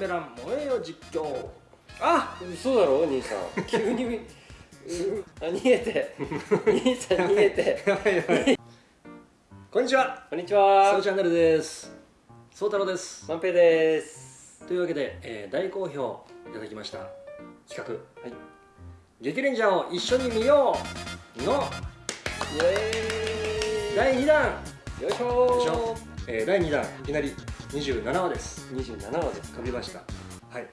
ベラン燃えよ実況。あ嘘だろ兄さん。急にう あ逃げて。兄さん逃げて。こんにちは。こんにちそうはチャンネルです。そう太郎です。万平です。というわけで、えー大好評いただきました。企画。はい。激レンジャーを一緒に見ようの。イエ第2弾、よいしょよいしょ。えー第2弾。いきなり27話です。27話ですか。飛びました。はい。って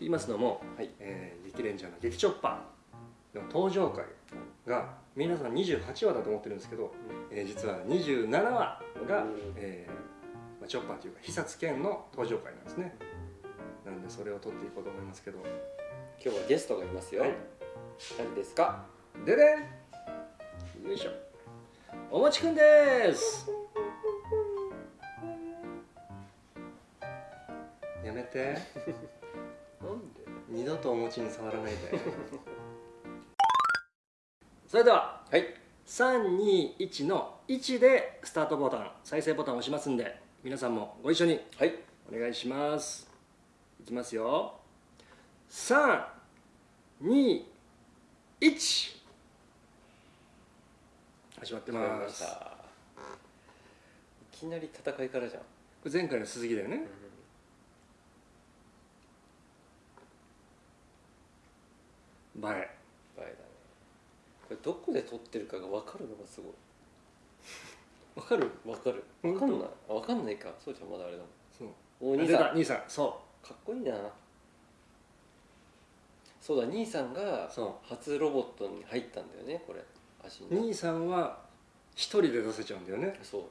言いますのも、はい。えー激レンジャーの激チョッパーの登場回が皆さん28話だと思ってるんですけど、えー実は27話がうん、えーまあ、チョッパーというか久津健の登場回なんですね。なのでそれを撮っていこうと思いますけど。今日はゲストがいますよ、はい。誰ですか？ででん。よいしょ。おもちくんですて。なんで？二度とお餅に触らないで。それでははい。321の1でスタートボタン再生ボタンを押しますんで皆さんもご一緒にはい。お願いします。いきますよ。321始まってまますいきなり戦いからじゃん、これ前回の鈴木だよね映え。バイだね。これどこで撮ってるかが分かるのがすごい。わかる？分かる。分かんない。あ分かんないか。そうじゃんまだあれだもん。そう。お兄さん。兄さん。そかっこいいな。そうだ兄さんが初ロボットに入ったんだよねこれ。足兄さんは一人で出せちゃうんだよね。そう。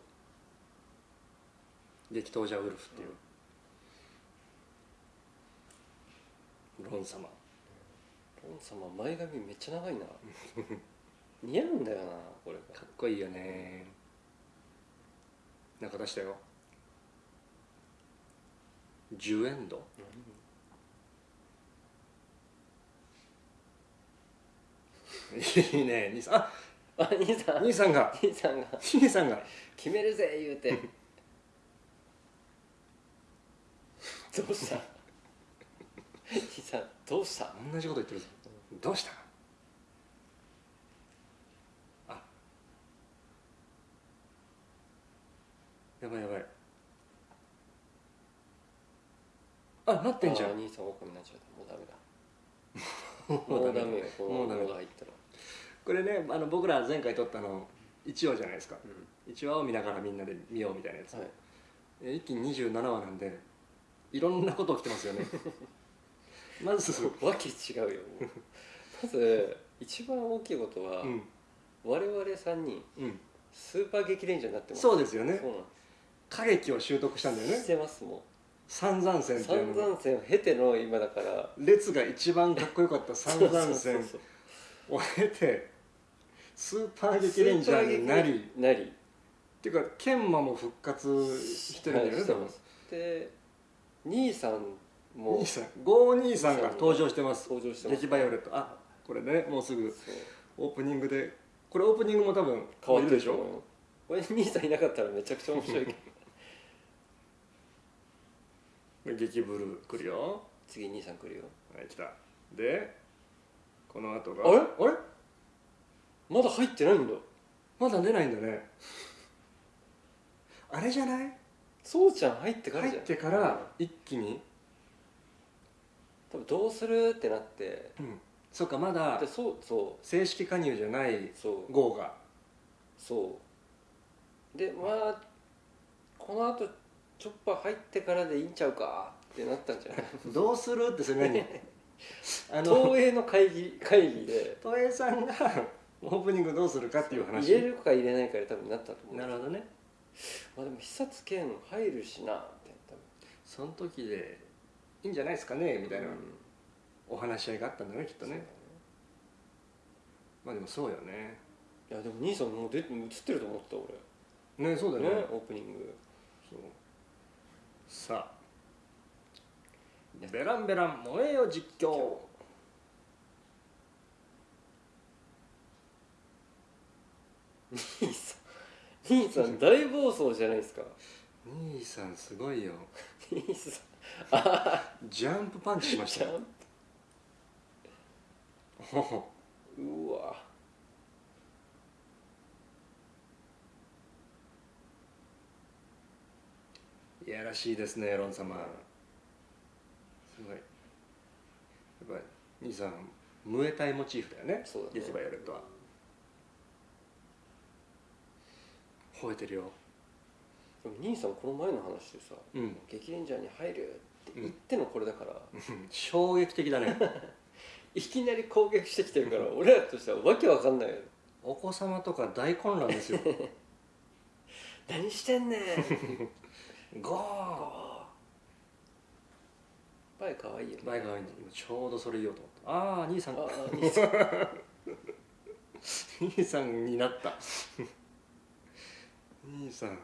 激闘者ウルフっていう、ロン様ロン様前髪めっちゃ長いな。似合うんだよなこれがかっこいいよね。なんか出したよ。10エンドいいね。兄さん。ああ兄さん。兄さんが。兄さんが。兄さんが。決めるぜ言うて。どうした？兄さんどうした？同じこと言ってるぞどうした？あ。やばいやばい。あなってんじゃん。あ兄さん狼になっちゃった。もうダメだ。もうダメもうダメ。モード入ったら。これねあの僕ら前回撮ったの1話じゃないですか。う1話を見ながらみんなで見ようみたいなやつ、んはい。え一気に27話なんでいろんなこと起きてますよね。まずわけ違うよまず一番大きいことは、うん。我々3人うん。スーパー激レンジャーになってます。そうですよね。そうなん歌劇を習得したんだよね。してますも三山線うっていうの散々戦を経ての今だから。列が一番かっこよかった 三山線。を経てスーパー激レンジャーになりなり。っていうか研磨も復活してるんだよねで兄さんも兄さん。ゴー兄さんが登場してます。登場してます。激バイオレット。あこれねもうすぐオープニングで。これオープニングも多分変わってるいでしょ？ょこれ兄さんいなかったらめちゃくちゃ面白いけど。激ブルー来るよ。次兄さん来るよ。はい来た。でこの後が？あれ？あれ？まだ入ってないんだ。まだ出ないんだね。あれじゃない？そうちゃん入ってからじゃん。入ってから一気に？多分どうするってなって。うんそっかまだでそうそ正式加入じゃないうそう。号が。そう。でまあこのあとチョッパー入ってからでいいんちゃうか？ってなったんじゃない？どうする？ってそれ何？あの東映の会議会議で。東映さんが オープニングどうするかっていう話。入れるか入れないかで多分なったと思うなるほどね。まあでも久津健入るしなって多その時でいいんじゃないですかねみたいな。分お話し合いがあったんだねきっとね。まあでもそうよね。いやでも兄さんもう出映ってると思った俺。ねそうだよね。ねオープニング。そう。さあ。ベランベラン燃えよ実況。兄さん 兄さん大暴走じゃないですか。兄さんすごいよ。兄さん。あジャンプパンチしました うわ。いやらしいですねロン様。すごい。やっぱり兄さんムエタイモチーフだよねそうだね。ゲキバイオレットは。吠えてるよ。でも兄さんこの前の話でさうん「激レンジャーに入る」って言ってのこれだから、衝撃的だね いきなり攻撃してきてるから 俺らとしてはわけわかんないよ。お子様とか大混乱ですよ。何してんねん。ゴー。バイ可愛いよね。バイが今ちょうどそれ言おうと思った。ああ兄さん。ああ兄さん。兄さんになった。兄さん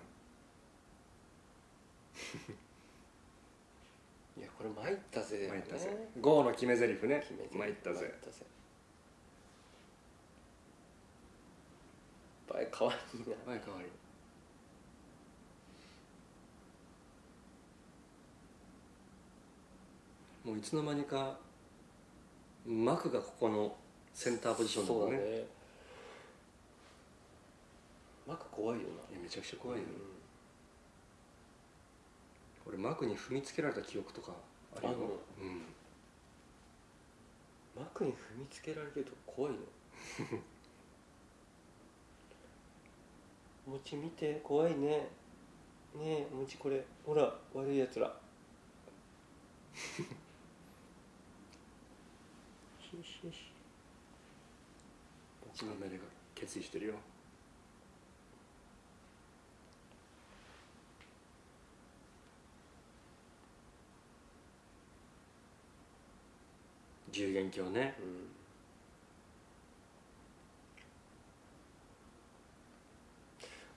これ参ったぜ。ね参ったぜ。ゴーの決め台詞ね。参ったぜ。バイ可愛いな。バイかわいいもういつの間にかマクがここのセンターポジションだもんね。そうだね。マク怖いよな。めちゃくちゃ怖いよ、俺マクに踏みつけられた記憶とかあるよ。うん。マクに踏みつけられると怖いの？お餅見て怖いね。ねえお餅これ。ほら悪いやつらアメリカ決意してるよ十元鏡ね。うん。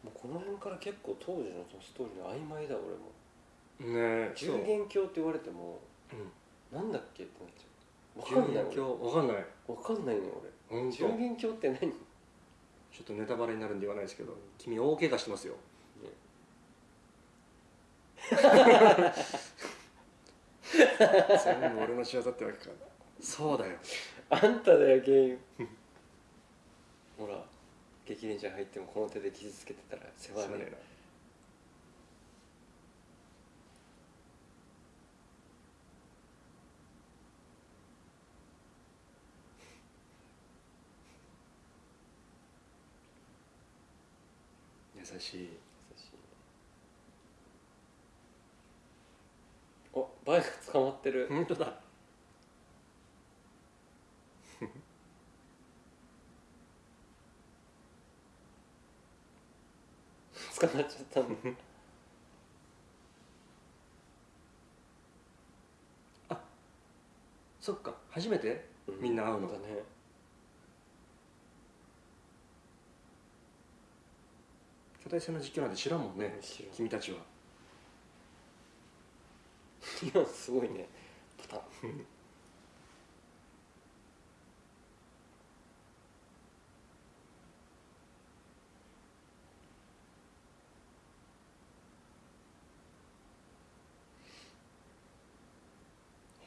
もうこの辺から結構当時のそのストーリーの曖昧だ俺も。ねえ十元鏡って言われてもうん。なんだっけってなっちゃう。十分かんない元鏡わかんない。俺分かんないね本当。俺十元鏡って何？ちょっとネタバレになるんで言わないですけど君大怪我してますよ。全部俺の仕業ってわけかそうだよ。あんただよ原因。ほら激レンジャー入ってもこの手で傷つけてたら世話ね。すまねえな。優しい。優しいね。おバイク捕まってる。本当だ捕まっちゃったんだ そっか。初めて？みんな会うの？だね。巨大戦の実況なんて知らんもんね君たちは。今すごいねパタン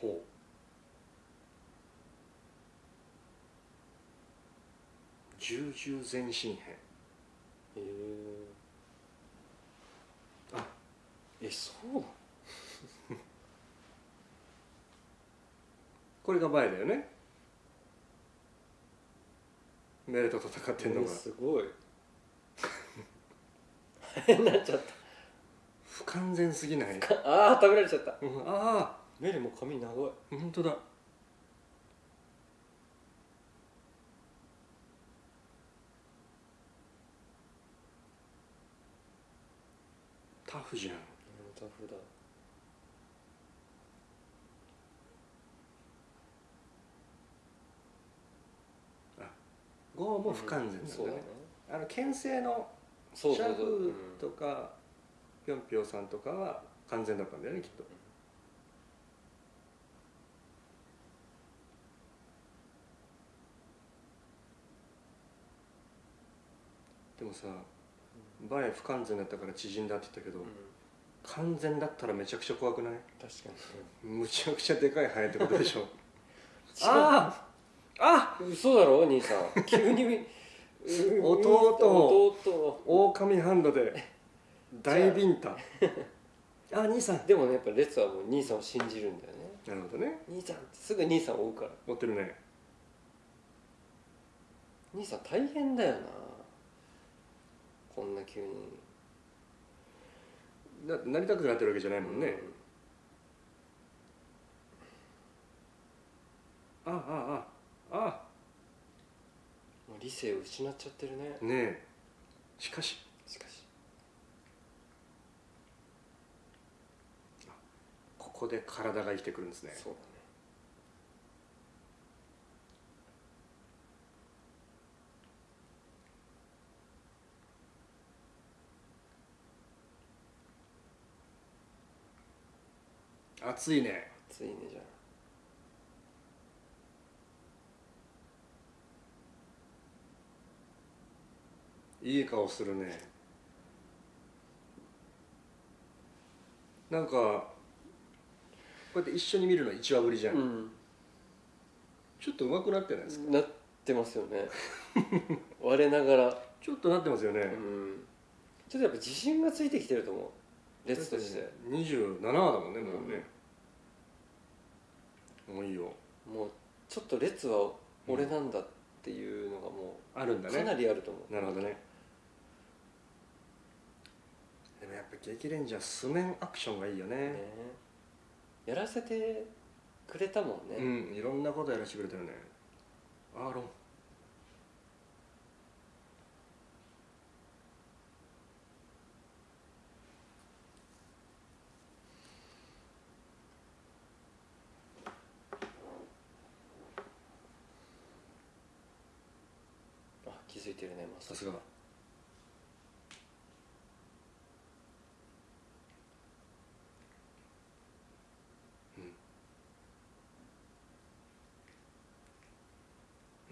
ほう重々前進編。へえあえそうなの？これがバイだよね。メレと戦ってんのが。えすごい。なっちゃっ不完全すぎない？たああ食べられちゃった。うん。あメリも髪長い。あ本当だフじゃん。タフだゴーも不完全なんだねそうだね。あの牽制のシャフとかぴょんぴょんさんとかは完全だったんだよねきっと。でもさバレ不完全だったから縮んだって言ったけど、うん。完全だったらめちゃくちゃ怖くない？確かむちゃくちゃでかいハエってことでしょ。に あああ嘘だろ兄さん。急にう 弟弟狼ハンドで大ビンタ。あ兄さん。でもねやっぱ列はもう兄さんを信じるんだよね。なるほどね。兄さんすぐ兄さんを追うから。持ってるね。兄さん大変だよなこんな急に。だなりたくなってるわけじゃないもんね、あああああもう理性を失っちゃってるね。ねえ。しかし。しかし。ここで体が生きてくるんですね。そうだね熱いね。ついねじゃいい顔するね。なんかこうやって一緒に見るの1話ぶりじゃん、うん。ちょっと上手くなってないですか？なってますよね。我ながら。ちょっとなってますよね、うん。ちょっとやっぱ自信がついてきてると思う列として。27話だもんねもうね、もういいよ。もうちょっと列は俺なんだっていうのがもあるん。だねうかなりあると思う。なるほどね。でもやっぱ激レンジャー素面アクションがいいよね。ね。やらせてくれたもんね、うんいろんなことやらせてくれたよね。アーロンあ気づいてるねまささすが。う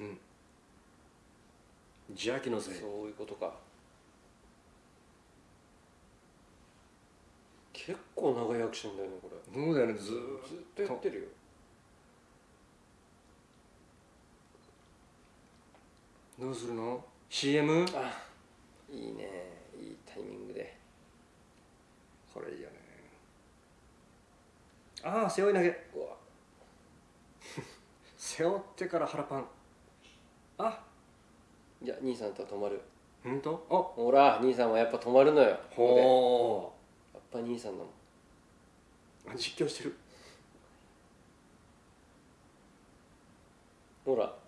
ん。うん。邪気のせい。そういうことか。結構長いアクションだよねこれ。そうだよねずーっとやってるよどうするの ?CM? あいいね。いいタイミングで。これいいよね。ああ背負い投げ。背負ってから腹パン。あ。いや兄さんとは止まる。本当？あほら兄さんはやっぱ止まるのよ。ほやっぱ兄さんだもん。実況してる。ほら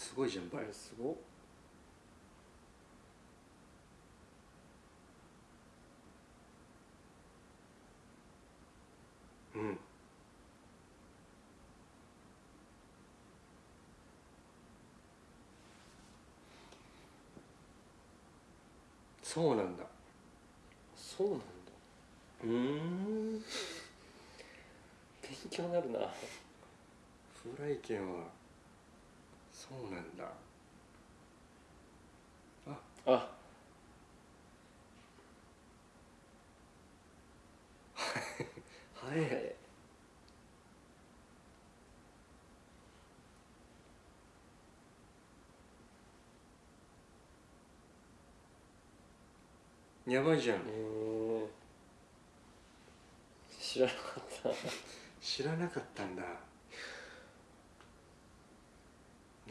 すごいじゃんバイすごっうん。そうなんだ。そうなんだ。うーん。勉強になるな。フライ剣はそうなんだ。あ。早 い。えやばいじゃん。ー。知らなかった。知らなかったんだ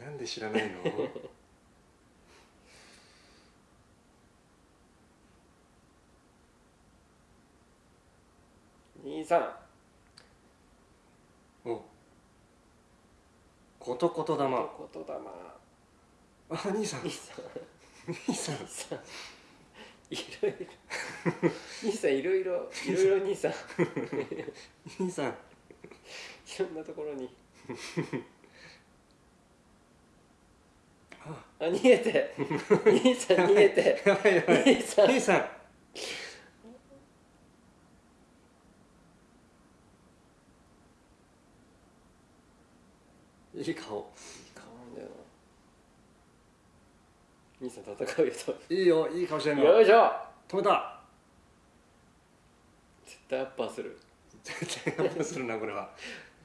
なんで知らないの？兄さん。お。ことこと玉。ことだまあ兄さん。兄さん。兄さん。いろいろ。兄さんいろいろいろいろ兄さん。い兄さん。ろんなところにああ逃げて。兄さん逃げて。やばいやばい。兄さん。兄さん。いい顔。いい顔なんだよな。兄さん戦うよといいよいい顔してんの。よいしょ。止めた。絶対アッパーする。絶対アップするなこれは。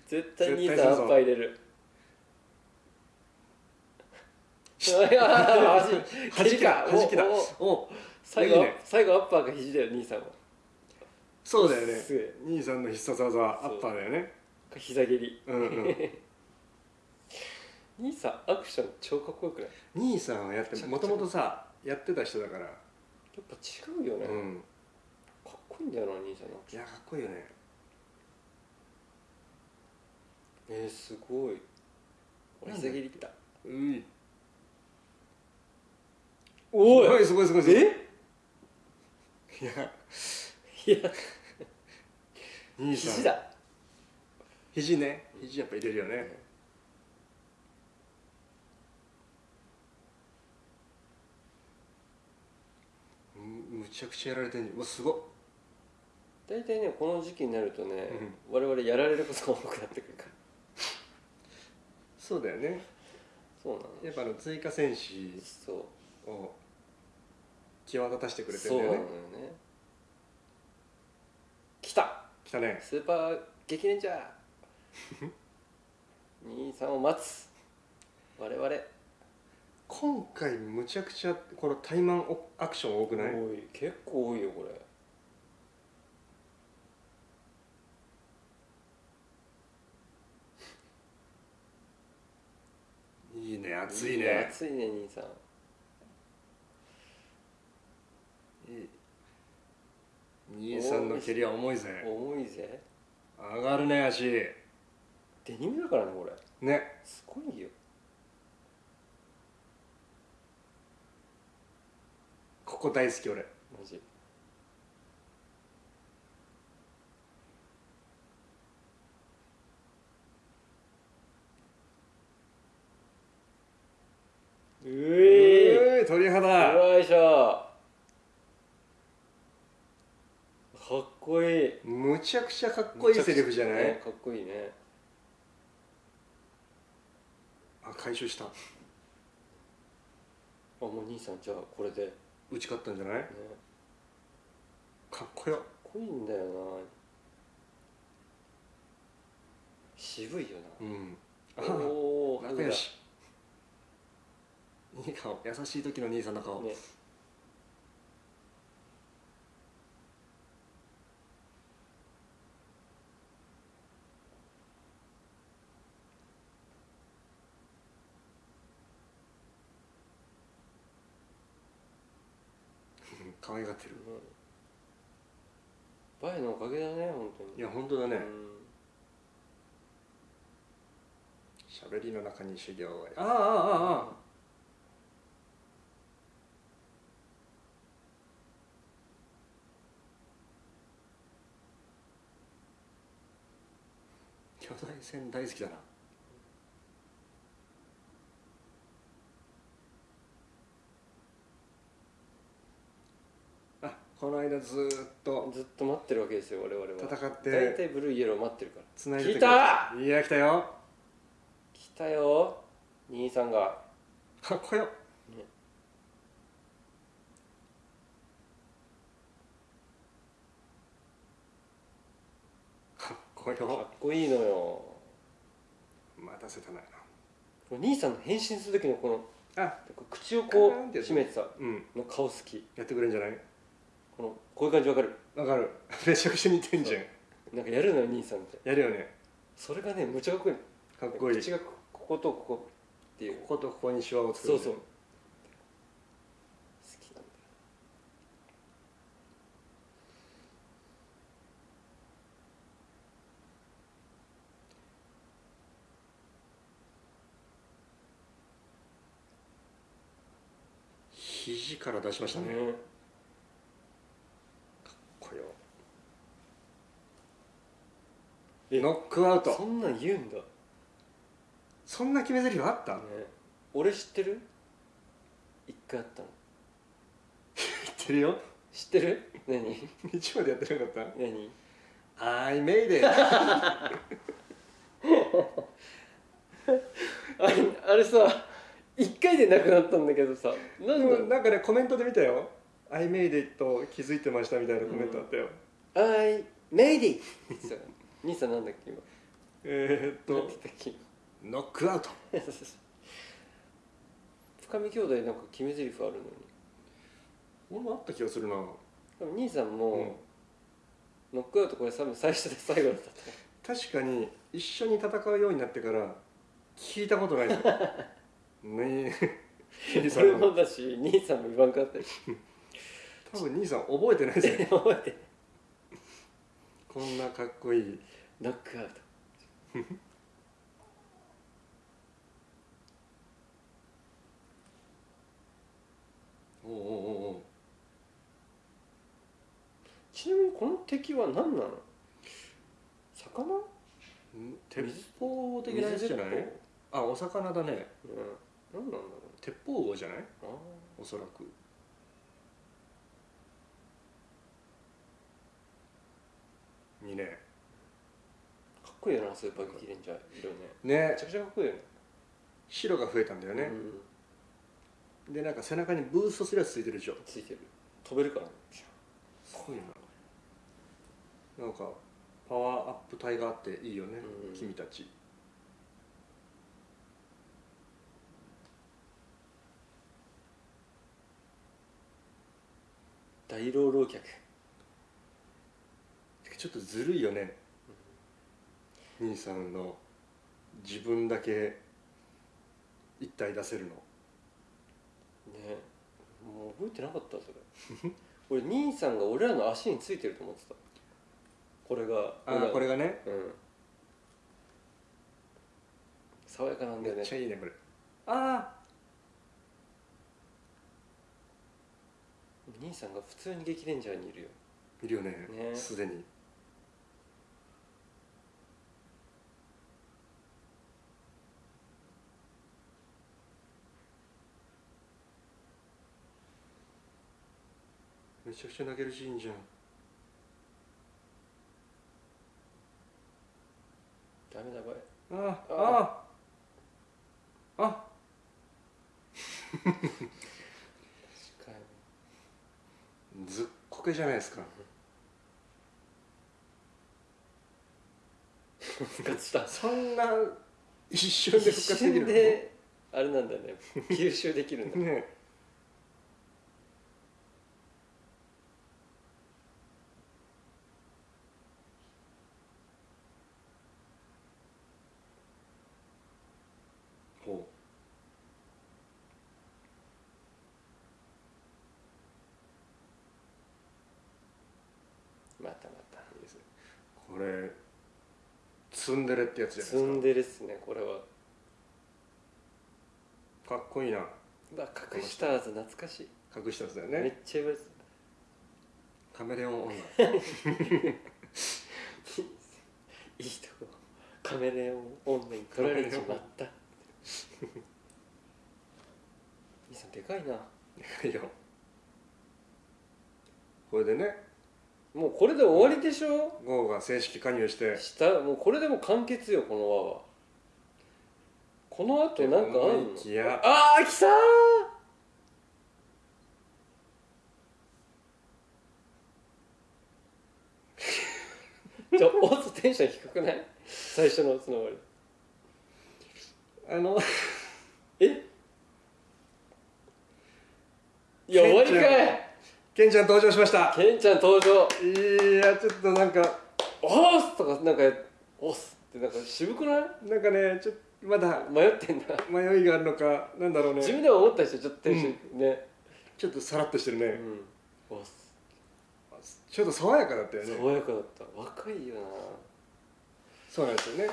絶対兄さんアッパー入れるいや恥弾きだきだ最後ね。最後アッパーが肘だよ兄さんは。そうだよね。兄さんの必殺技はアッパーだよね。膝蹴り。うんうん。兄さんアクション超かっこよくない？兄さんはやってもともとさやってた人だから。やっぱ違うよね、うん。かっこいいんだよな兄さんのいやかっこいいよね。えー、すごい。俺膝蹴りきた。ういおすごいすごいすごいすごい。え？いや。いや。兄さん。肘だ。肘ね。肘やっぱ入れるよね。むむちゃくちゃやられてんじゃん。うわすごっ。大体ねこの時期になるとね、我々やられることが多くなってくるから。そうだよね。そうなのやっぱあの追加戦士を際立たせてくれてるんだよね。ね。来た。来たね。スーパー激レンジャー。兄さんを待つ。我々。今回むちゃくちゃこのタイマンオアクション多くない？多い。結構多いよこれ。いいね熱いね熱いね兄さん兄さんの蹴りは重いぜ。重いぜ。上がるね足。デニムだからねこれ。ね。すごいよ。ここ大好き俺。マジ。うえうい。鳥肌。よいしょかっこいい。むちゃくちゃかっこいいセリフじゃない？ねかっこいいね。あ回収した。あもう兄さんじゃあこれで。ね打ち勝ったんじゃない？かかっこよ。っこいいんだよな。渋いようん。おお仲良し。いい顔。優しい時の兄さんの顔、ねうん可愛がってる。バイのおかげだね本当に。いや本当だね。うん。喋りの中に修行はああああああ。巨大船大好きだなあこの間ずーっとずっと待ってるわけですよ我々は。戦って。大体ブルーイエロー待ってるから。つないで来たいや来たよ。来たよ。兄さんが。かっこよ。ね。かっこかっよこいいのよ。待たせたな。これ兄さんの変身する時のこのあ。口をこう閉めてさうん。の顔好き。やってくれんじゃない？このこういう感じわかる？わかる。めちゃくちゃ似てんじゃん。なんかやるのよ兄さんって。やるよね。それがねむちゃかっこいい。かっこいい。口がここことここっていう。こことここにシワを作る。そうそう。好きなんだ。よ肘から出しましたね、かっねこよえノックアウト。そんなん言うんだ。ねそんな決め台詞あった？俺知ってる？一回あったの。知ってるよ。知ってる？何？日曜でやってなかった？何？あいメイデーあれあれさ一回でなくなったんだけどさなんなんかねコメントで見たよ「I made it」と気づいてましたみたいなコメントあったよ、I made it さ 兄さんなんだっけ？今えー、っと。なんて言ったっけ？ノックアウト。深見兄弟なんか決め台詞あるのに。俺もあった気がするな。でも兄さんも、うん。ノックアウトこれ多分最初で最後だったと確かに一緒に戦うようになってから聞いたことない。ねえ。兄さんの俺もだし兄さんも言わんかったし。多分兄さん覚えてないですよ覚えてこんなかっこいい。ノックアウト。おうおうおう。おうちなみにこの敵は何なの？魚？ん鉄砲的なやつじゃない？あお魚だね。砲うん。何なんだろ鉄砲王じゃない？おそらくにね。ーかっこいいよなスーパー激レンジャー色ね。ね。めちゃくちゃかっこいいよね。白が増えたんだよね、でなんか背中にブーストするやつついてるでしょ。うん、ついてる。飛べるからね。すごいな。なんかパワーアップ体があっていいよね、うん。君たち。大老老客ちょっとずるいよね、兄さんの自分だけ一体出せるの。ね。もう覚えてなかったそれ。俺兄さんが俺らの足についてると思ってた。これがああこれがね。うん。爽やかなんだめっよねちゃいいねこれあ兄さんが普通に激レンジャーにいるよ。あいるよね。ね。すでにちゃくちゃ泣けるシーンじゃんダメだこれ。あああ。あ確かずっこけじゃないですか。に復活した。そんな一瞬で復一活できるあれなんだね。吸収できるんだ。ねほまたまたういいですねこれツンデレってやつじゃないツンでデレっすねこれは。すかかっこいいな。うわ隠したはず懐かしい、隠したやつだよめっねちゃ言われてカメレオン女。たいいとこカメレオン女に取られちまった。兄さんでかいな。いやこれでねもうこれで終わりでしょ？ゴーが正式加入して。したもうこれでも完結よこの輪は。この後なんかあ思んの？いきや。あー来たー！ちょオズテンション低くない？最初のつながり。あの。え？いや終わりかいケンちゃん登場しました。ケンちゃん登場。いやちょっとなんかおーすとかなんかおっすってなんか渋くない？なんかねちょっとまだ迷ってんだ。迷いがあるのかなんだろうね。自分では思ったでしょちょっとテンション。ね。ちょっとさらっとしてるね、うん。おっす。ちょっと爽やかだったよね。爽やかだった。若いよな。そうなんですよね、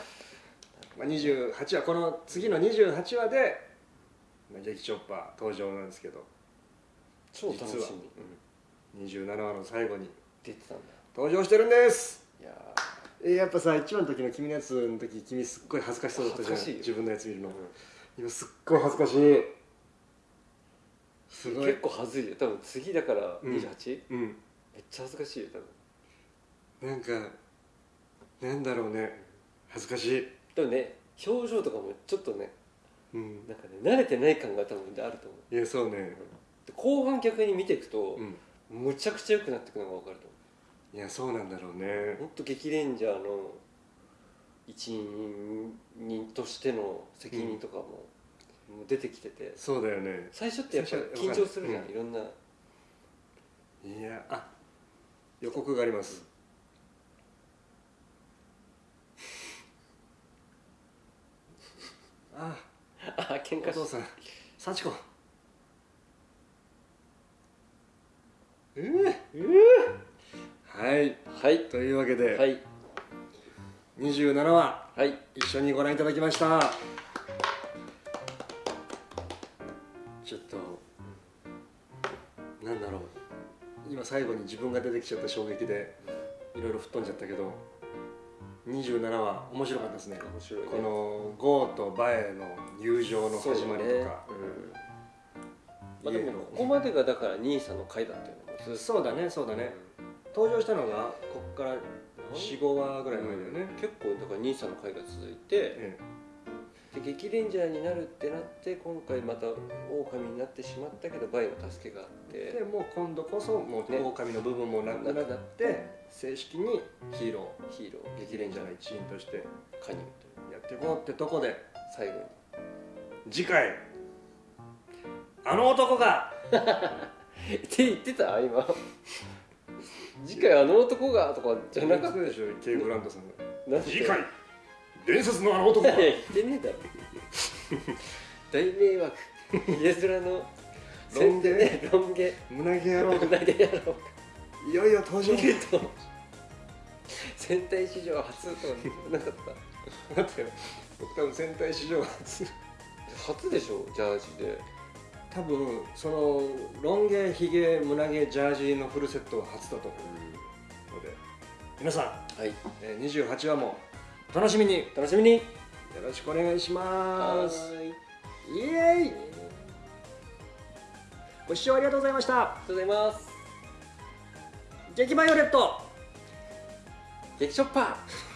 まあ、28話。この次の28話で、まあ、劇チョッパー登場なんですけど。超楽しみ、うん、27話の最後に出てたんだ。登場してるんです。いやえーやっぱさ1話の時の君のやつの時君すっごい恥ずかしそうだったじゃん。恥ずかしいよ。自分のやつ見るの、ー今すっごい恥ずかしい。すごい。結構はずいよ。多分次だからうん。28?、うん。めっちゃ恥ずかしいよ多分。なんかなんだろうね。恥ずかしい。でもね表情とかもちょっとねうん。なんかね慣れてない感が多分あると思う。いやそうね。で後半逆に見ていくと、うんむちゃくちゃ良くなっていくのが分かると思いやそうなんだろううね。ほんと激レンジャーの一人としての責任とかも,、もう出てきてて。そうだよね。最初ってやっぱ緊張するじゃん、うんいろんな。いやあ予告があります。ああ喧嘩しお父さん幸子ええはい。はい。というわけで、はい。27話はい。一緒にご覧いただきました。ちょっとなんだろう。今最後に自分が出てきちゃった衝撃でいろいろ吹っ飛んじゃったけど27話面白かったですね。ね。このゴーとバエの友情の始まりとかまあ、でもここまでがだから兄さんの回だったよねそうだねそうだね。登場したのがこっから45話ぐらい前だよね、結構だから兄さんの回が続いてえで激レンジャーになるってなって今回また狼になってしまったけどバイの助けがあって。えでもう今度こそもうね。狼の部分もなくなって正式にヒーロヒーロー。ー激レンジャーのの一員として加入やっていこうってとこでと最後に。次回あの男が。って言ってた？今。次回あの男がとかじゃなかった？でしょケイ・ブランドさんが。次回伝説のあの男が。言ってねえだろ。大迷惑。家面のロン毛ねロン毛胸毛野郎。投げ野郎。いよいよ登場。戦隊史上初とかなかった？待って僕多分戦隊史上初。初でしょ？ジャージで多分そのロン毛ヒゲ胸毛ジャージのフルセットは初だと思うので。皆さん、はい。えー28話もお楽しみに。よ楽しみに。ろしくお願いします。ーい。イエーイ。ご視聴ありがとうございました。ありがとうございます。激バイオレット激ショッパー